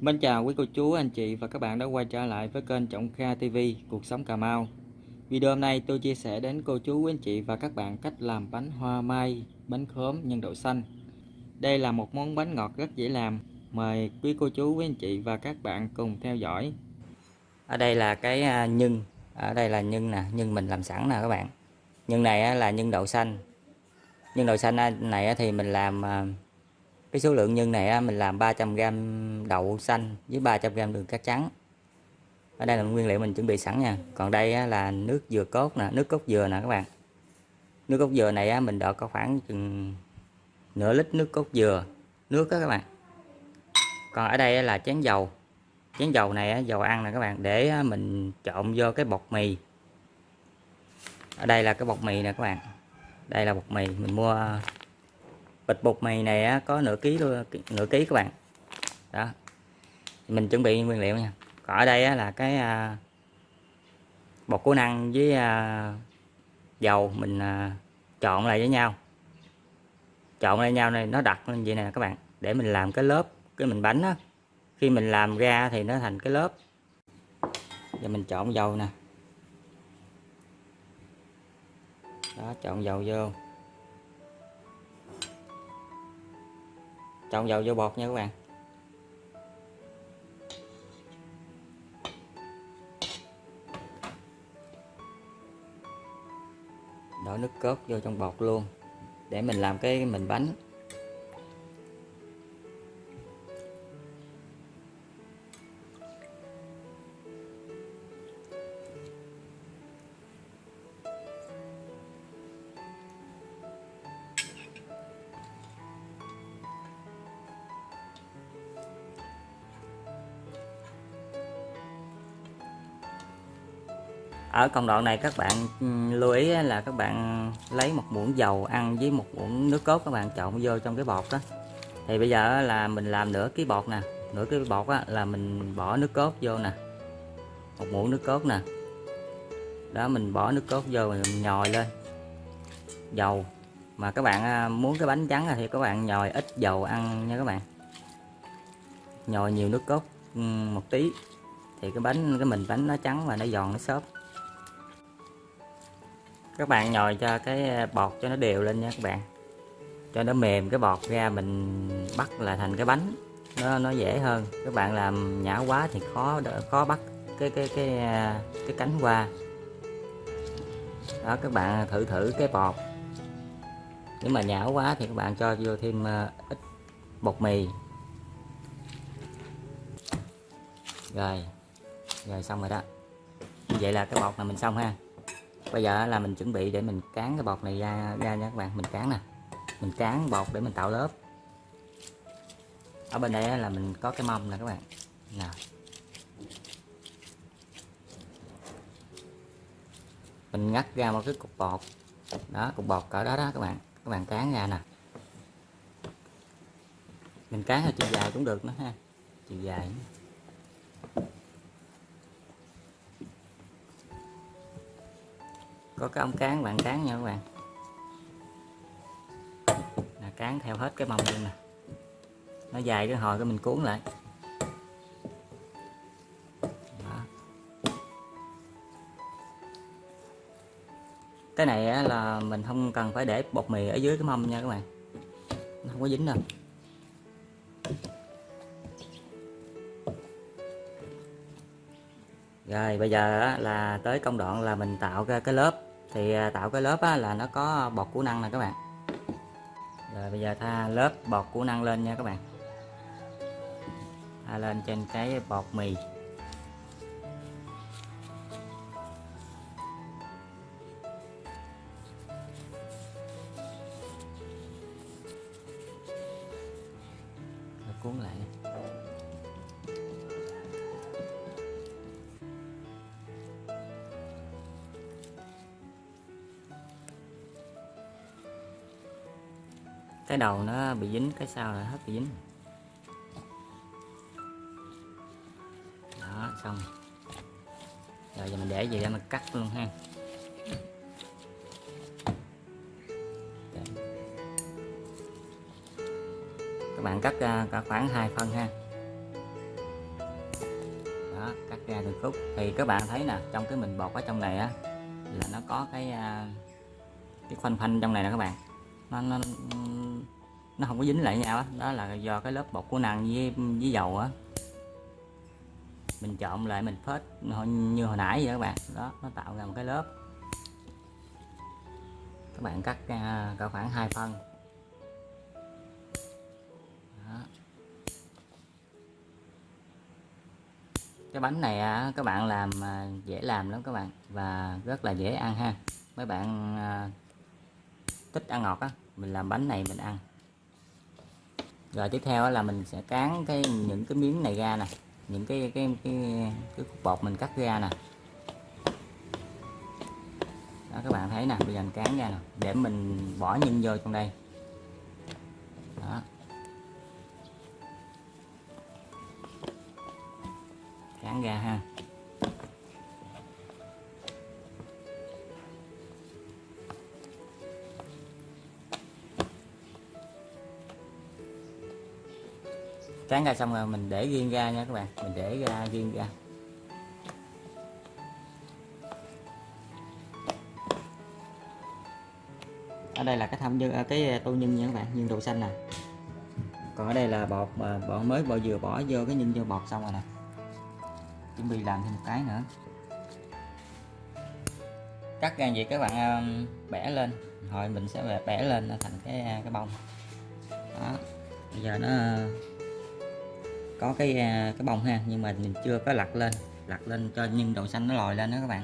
Mến chào quý cô chú, anh chị và các bạn đã quay trở lại với kênh Trọng Kha TV Cuộc sống Cà Mau. Video hôm nay tôi chia sẻ đến cô chú, quý anh chị và các bạn cách làm bánh hoa mai, bánh khóm nhân đậu xanh. Đây là một món bánh ngọt rất dễ làm. Mời quý cô chú, quý anh chị và các bạn cùng theo dõi. Ở đây là cái à, nhân, ở đây là nhân nè, nhân mình làm sẵn nè các bạn. Nhân này là nhân đậu xanh. Nhân đậu xanh này thì mình làm à, cái số lượng nhân này mình làm 300g đậu xanh với 300g đường cát trắng. Ở đây là nguyên liệu mình chuẩn bị sẵn nha. Còn đây là nước dừa cốt nè, nước cốt dừa nè các bạn. Nước cốt dừa này mình đợi có khoảng chừng nửa lít nước cốt dừa, nước đó các bạn. Còn ở đây là chén dầu. Chén dầu này dầu ăn nè các bạn, để mình trộn vô cái bột mì. Ở đây là cái bột mì nè các bạn. Đây là bột mì, mình mua bịch bột mì này có nửa ký luôn nửa ký các bạn. Đó. Mình chuẩn bị nguyên liệu nha. Còn ở đây là cái à, bột của năng với à, dầu mình à, trộn lại với nhau. Trộn lại nhau này, nó đặt lên vậy nè các bạn. Để mình làm cái lớp, cái mình bánh á. Khi mình làm ra thì nó thành cái lớp. Giờ mình trộn dầu nè. Đó, trộn dầu vô. Trộn dầu vô bột nha các bạn. Đổ nước cốt vô trong bột luôn. Để mình làm cái mình bánh. Ở công đoạn này các bạn ừ, lưu ý là các bạn lấy một muỗng dầu ăn với một muỗng nước cốt các bạn trộn vô trong cái bột đó. Thì bây giờ là mình làm nửa cái bột nè nửa cái bột á, là mình bỏ nước cốt vô nè một muỗng nước cốt nè. Đó mình bỏ nước cốt vô mình nhồi lên dầu. Mà các bạn à, muốn cái bánh trắng thì các bạn nhồi ít dầu ăn nha các bạn. Nhồi nhiều nước cốt ừ, một tí. Thì cái bánh cái mình bánh nó trắng và nó giòn nó xốp các bạn nhồi cho cái ờ, bọt cho nó đều lên nha các bạn. Cho nó mềm cái bọt ra mình bắt là thành cái bánh. Nó nó dễ hơn. Các bạn làm nhão quá thì khó khó bắt cái cái cái ờ, cái cánh qua. Đó, các bạn thử thử cái bọt. Nếu mà nhão quá thì các bạn cho vô thêm ờ, ít bột mì. Rồi. Rồi xong rồi đó. Vậy là cái bọt này mình xong ha bây giờ là mình chuẩn bị để mình cán cái bột này ra ra nha các bạn. Mình cán nè. Mình cán bột để mình tạo lớp. Ở bên đây là mình có cái mâm nè các bạn. Nè. Mình ngắt ra một cái cục bột đó, cục bột cỡ đó đó các bạn. Các bạn cán ra nè. Mình cán theo chiều dài cũng được nữa ha. Chiều dài. nữa. Có cái ống cán, bạn cán nha các bạn. Là cán theo hết cái mông luôn nè. Nó dài cái hồi cái mình cuốn lại. Đó. cái này là mình không cần phải để bột mì ở dưới cái mâm nha các bạn. Nó không có dính đâu. Rồi, bây giờ là tới công đoạn là mình tạo ra cái lớp thì à, tạo cái lớp á, là nó có bọt củ năng nè các bạn. Rồi bây giờ tha lớp bọt củ năng lên nha các bạn. Tha lên trên cái bọt mì. Cái đầu nó bị dính, cái sau là hết bị dính. Đó, xong. Rồi, giờ mình để gì để mình cắt luôn ha. Các bạn cắt cả khoảng hai phân ha. Đó, cắt ra được khúc. Thì các bạn thấy nè, trong cái mình bột ở trong này á, là nó có cái à, cái khoanh phanh trong này nè các bạn. Nó nó nó không có dính lại nhau đó. đó là do cái lớp bột của năng với với dầu á. Mình trộn lại, mình phết như hồi nãy vậy các bạn. Đó, nó tạo ra một cái lớp. Các bạn cắt ra cả khoảng 2 phân. Đó. cái bánh này các bạn làm à, dễ làm lắm các bạn. Và rất là dễ ăn ha. Mấy bạn à, thích ăn ngọt á, mình làm bánh này mình ăn rồi tiếp theo là mình sẽ cán cái, những cái miếng này ra nè. Những cái cái cái cái cục bột mình cắt ra nè. Đó, các bạn thấy nè, bây giờ mình cán ra nè, để mình bỏ nhân vô trong đây. Đó. Cán ra ha. Cán ra xong rồi mình để riêng ra nha các bạn. Mình để ra riêng ra. Ở đây là cái thăm nhân à, cái à, tô nhân nha các bạn, nhân đậu xanh nè. Còn ở đây là bột mà bột mới bột vừa bỏ vô cái nhân vô bột xong rồi nè. Chuẩn bị làm thêm một cái nữa. Cắt ra vậy các bạn à, bẻ lên. Hồi mình sẽ bẻ lên thành cái cái bông. Đó. Bây giờ nó có cái à, cái bông ha nhưng mà mình chưa có lặt lên lặt lên cho nhân đậu xanh nó lòi lên đó các bạn.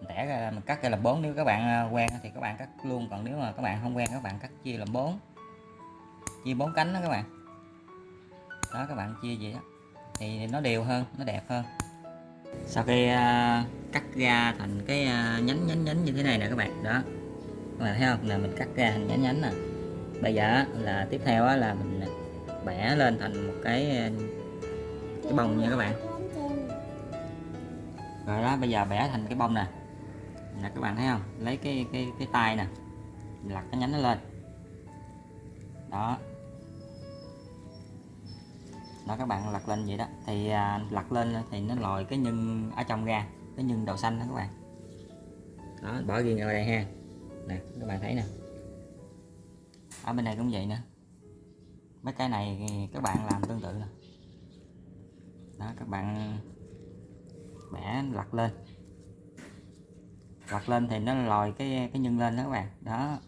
Mình tẻ ra mình cắt ra làm bốn nếu các bạn à, quen thì các bạn cắt luôn còn nếu mà các bạn không quen các bạn cắt chia làm bốn. Chia bốn cánh đó các bạn. Đó các bạn chia vậy đó. Thì nó đều hơn nó đẹp hơn. Sau khi uh, cắt ra thành cái uh, nhánh nhánh nhánh như thế này nè các bạn. Đó. Các bạn thấy không? Là mình cắt ra thành nhánh nhánh nè. Bây giờ là tiếp theo là mình bẻ lên thành một cái ờ, cái bông nha các bạn. Rồi đó bây giờ bẻ thành cái bông nè. Nè các bạn thấy không? Lấy cái cái cái tay nè. Lật cái nhánh nó lên. Đó. Đó các bạn lật lên vậy đó. Thì à, lật lên thì nó lòi cái nhân ở trong ra cái nhân đậu xanh đó các bạn. Đó bỏ riêng ở đây ha. Nè các bạn thấy nè. Ở bên này cũng vậy nữa mấy cái này các bạn làm tương tự đó, các bạn bẻ lật lên. Lật lên thì nó lòi cái cái nhân lên đó các bạn. Đó,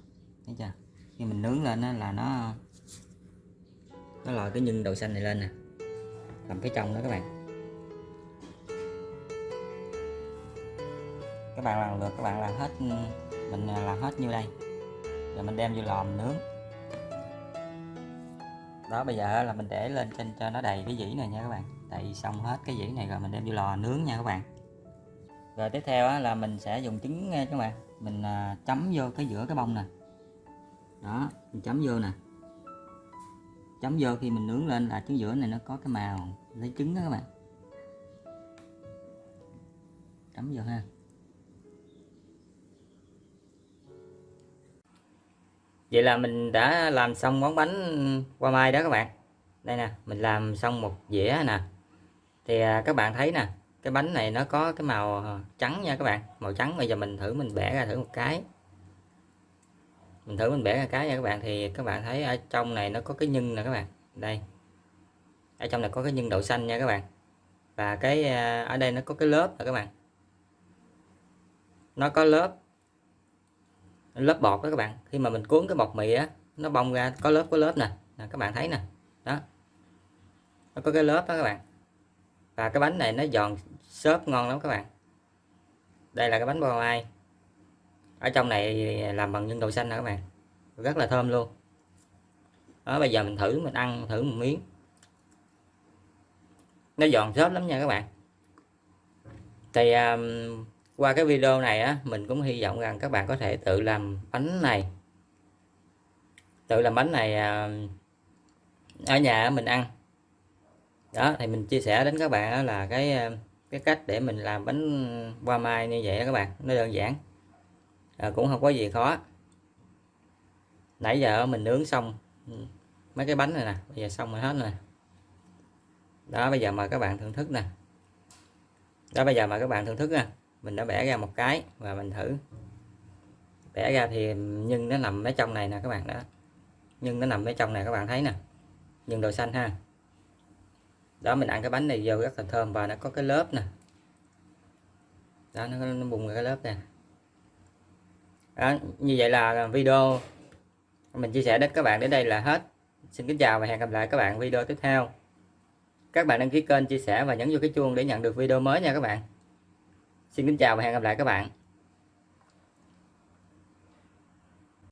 thấy chưa? Khi mình nướng lên đó là nó nó lòi cái nhân đậu xanh này lên nè. Làm cái trong đó các bạn. Các bạn làm được, các bạn làm hết, mình làm hết như đây? Rồi mình đem vô lò mình nướng đó, bây giờ là mình để lên trên cho nó đầy cái dĩ này nha các bạn. Đầy xong hết cái dĩ này rồi mình đem vô lò nướng nha các bạn. Rồi tiếp theo là mình sẽ dùng trứng nha các bạn. Mình à, chấm vô cái giữa cái bông nè. Đó, mình chấm vô nè. Chấm vô khi mình nướng lên là trứng giữa này nó có cái màu, lấy trứng đó các bạn. Chấm vô ha. Vậy là mình đã làm xong món bánh qua mai đó các bạn. Đây nè, mình làm xong một dĩa nè. Thì à, các bạn thấy nè, cái bánh này nó có cái màu à, trắng nha các bạn. Màu trắng, bây giờ mình thử mình bẻ ra thử một cái. Mình thử mình bẻ ra cái nha các bạn. Thì các bạn thấy ở trong này nó có cái nhân nè các bạn. Đây. Ở trong này có cái nhân đậu xanh nha các bạn. Và cái à, ở đây nó có cái lớp nè các bạn. Nó có lớp lớp bọt đó các bạn. Khi mà mình cuốn cái bọt mì á nó bong ra có lớp có lớp nè. Nè các bạn thấy nè. Đó. Nó có cái lớp đó các bạn. Và cái bánh này nó giòn xốp ngon lắm các bạn. Đây là cái bánh bò mai ở trong này làm bằng nhân đậu xanh nè các bạn. Rất là thơm luôn. Đó bây giờ mình thử mình ăn thử một miếng. Nó giòn xốp lắm nha các bạn. Thì um, qua cái video này á mình cũng hy vọng rằng các bạn có thể tự làm bánh này. Tự làm bánh này à, ở nhà mình ăn. Đó thì mình chia sẻ đến các bạn là cái à, cái cách để mình làm bánh hoa mai như vậy đó các bạn. Nó đơn giản à, cũng không có gì khó. Nãy giờ mình nướng xong ừ, mấy cái bánh này nè bây giờ xong rồi hết rồi đó bây giờ mời các bạn thưởng thức nè. Đó bây giờ mời các bạn thưởng thức nha mình đã bẻ ra một cái và mình thử. Bẻ ra thì nhưng nó nằm ở trong này nè các bạn đó. Nhưng nó nằm ở trong này các bạn thấy nè. Nhưng đồ xanh ha. Đó mình ăn cái bánh này vô rất là thơm và nó có cái lớp nè. Đó nó, nó bùng ra cái lớp nè. Đó, như vậy là video mình chia sẻ đến các bạn đến đây là hết. Xin kính chào và hẹn gặp lại các bạn video tiếp theo. Các bạn đăng ký kênh chia sẻ và nhấn vô cái chuông để nhận được video mới nha các bạn xin kính chào và hẹn gặp lại các bạn.